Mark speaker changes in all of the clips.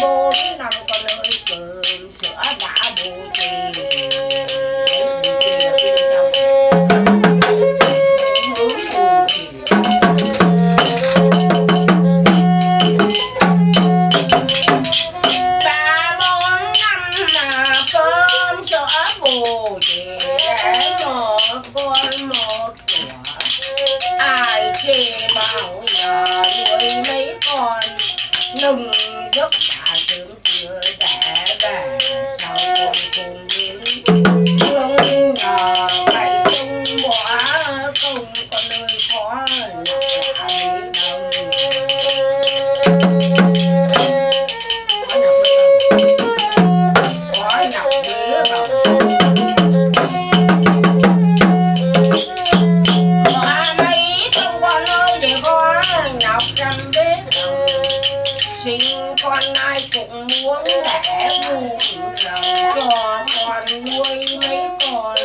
Speaker 1: bốn năm con ơi cơm sữa đã sữa bù để một con một của ai chê bao giờ nuôi mấy con nừng giấc cả dưỡng chưa đẻ về sau con cùng đến thương nhờ phải chung bỏ không con nơi khó là ai đâu Khói ngọc sinh con ai cũng muốn đẻ bù lòng cho con nuôi mấy con.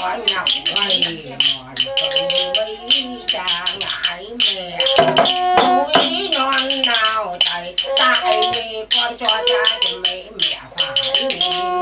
Speaker 1: Họ lòng ngày họ tự mấy cha ngại mẹ. Núi non nào tại tại con cho cha thì mấy mẹ phải